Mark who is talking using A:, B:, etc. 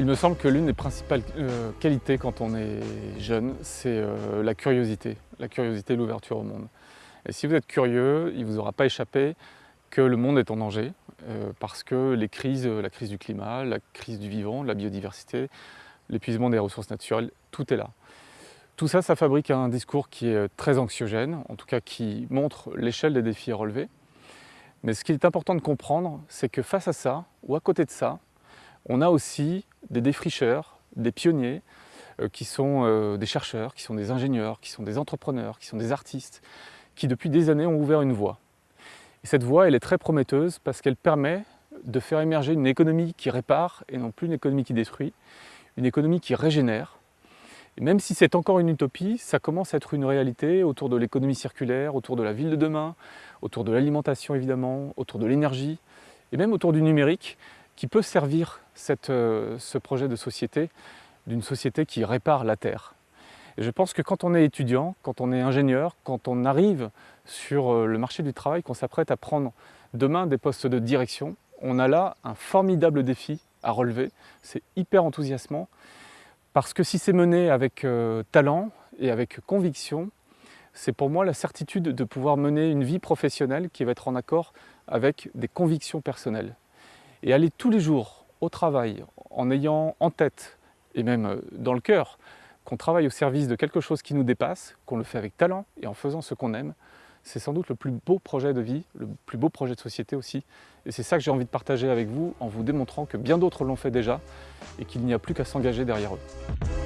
A: Il me semble que l'une des principales euh, qualités quand on est jeune, c'est euh, la curiosité, la curiosité l'ouverture au monde. Et si vous êtes curieux, il ne vous aura pas échappé que le monde est en danger, euh, parce que les crises, la crise du climat, la crise du vivant, la biodiversité, l'épuisement des ressources naturelles, tout est là. Tout ça, ça fabrique un discours qui est très anxiogène, en tout cas qui montre l'échelle des défis à relever. Mais ce qui est important de comprendre, c'est que face à ça, ou à côté de ça, on a aussi des défricheurs, des pionniers, euh, qui sont euh, des chercheurs, qui sont des ingénieurs, qui sont des entrepreneurs, qui sont des artistes, qui depuis des années ont ouvert une voie. Et cette voie, elle est très prometteuse parce qu'elle permet de faire émerger une économie qui répare et non plus une économie qui détruit, une économie qui régénère. Même si c'est encore une utopie, ça commence à être une réalité autour de l'économie circulaire, autour de la ville de demain, autour de l'alimentation évidemment, autour de l'énergie, et même autour du numérique, qui peut servir euh, ce projet de société, d'une société qui répare la Terre. Je pense que quand on est étudiant, quand on est ingénieur, quand on arrive sur euh, le marché du travail, qu'on s'apprête à prendre demain des postes de direction, on a là un formidable défi à relever. C'est hyper enthousiasmant parce que si c'est mené avec euh, talent et avec conviction, c'est pour moi la certitude de pouvoir mener une vie professionnelle qui va être en accord avec des convictions personnelles et aller tous les jours au travail en ayant en tête et même euh, dans le cœur qu'on travaille au service de quelque chose qui nous dépasse, qu'on le fait avec talent et en faisant ce qu'on aime, c'est sans doute le plus beau projet de vie, le plus beau projet de société aussi. Et c'est ça que j'ai envie de partager avec vous en vous démontrant que bien d'autres l'ont fait déjà et qu'il n'y a plus qu'à s'engager derrière eux.